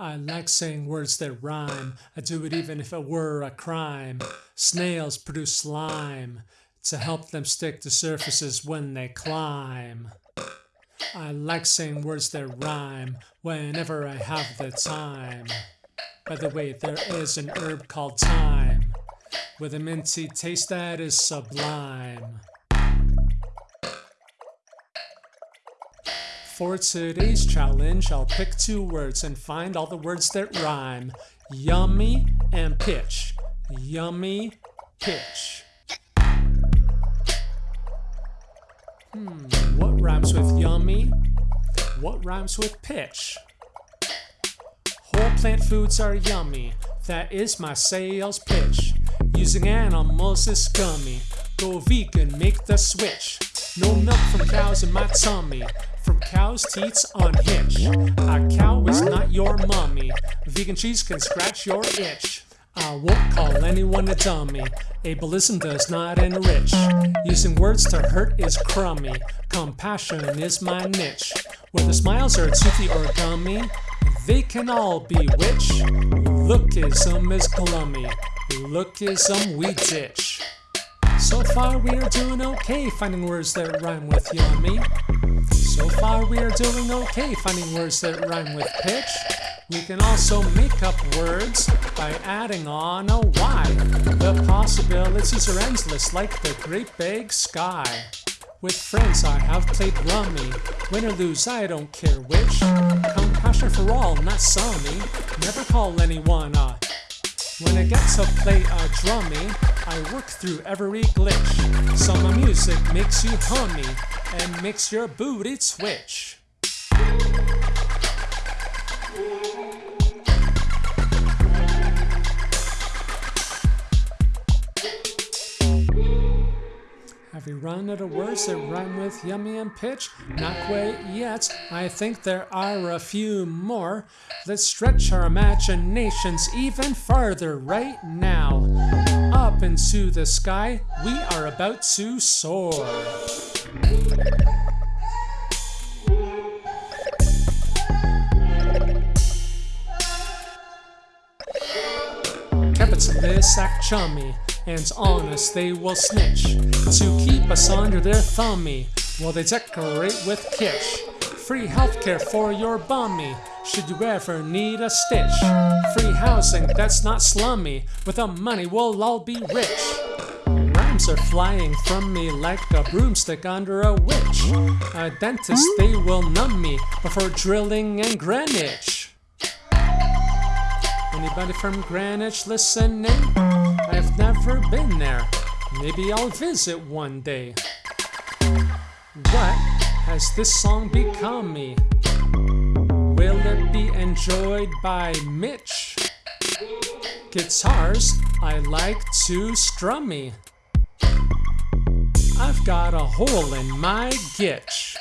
I like saying words that rhyme. I do it even if it were a crime. Snails produce slime to help them stick to surfaces when they climb. I like saying words that rhyme whenever I have the time. By the way, there is an herb called thyme with a minty taste that is sublime. For today's challenge, I'll pick two words and find all the words that rhyme. Yummy and pitch. Yummy, pitch. Hmm, what rhymes with yummy? What rhymes with pitch? Whole plant foods are yummy. That is my sales pitch. Using animals is scummy. Go vegan, make the switch. No milk from cows in my tummy. Cow's teats on hitch. A cow is not your mommy. Vegan cheese can scratch your itch. I won't call anyone a dummy. Ableism does not enrich. Using words to hurt is crummy. Compassion is my niche. Whether smiles are toothy or gummy, they can all be witch. Lookism is glummy. Lookism we ditch. So far we are doing okay finding words that rhyme with yummy. So far we are doing okay finding words that rhyme with pitch. We can also make up words by adding on a Y. The possibilities are endless like the great big sky. With friends I have played rummy. Win or lose, I don't care which. Compassion for all, not summy. Never call anyone a when I get to play a drummy, I work through every glitch. So my music makes you hummy and makes your booty twitch. Run out of words that rhyme with yummy and pitch? Not quite yet. I think there are a few more. Let's stretch our imaginations even farther right now. Up into the sky, we are about to soar. Capitalists chummy and on us they will snitch to keep us under their thummy while they decorate with kitsch. Free healthcare for your bummy should you ever need a stitch. Free housing that's not slummy. With the money we'll all be rich. Rhymes are flying from me like a broomstick under a witch. A dentist they will numb me before drilling in Greenwich. Anybody from Greenwich listening? I've never been there. Maybe I'll visit one day. What has this song become me? Will it be enjoyed by Mitch? Guitars I like to strum me. I've got a hole in my gitch.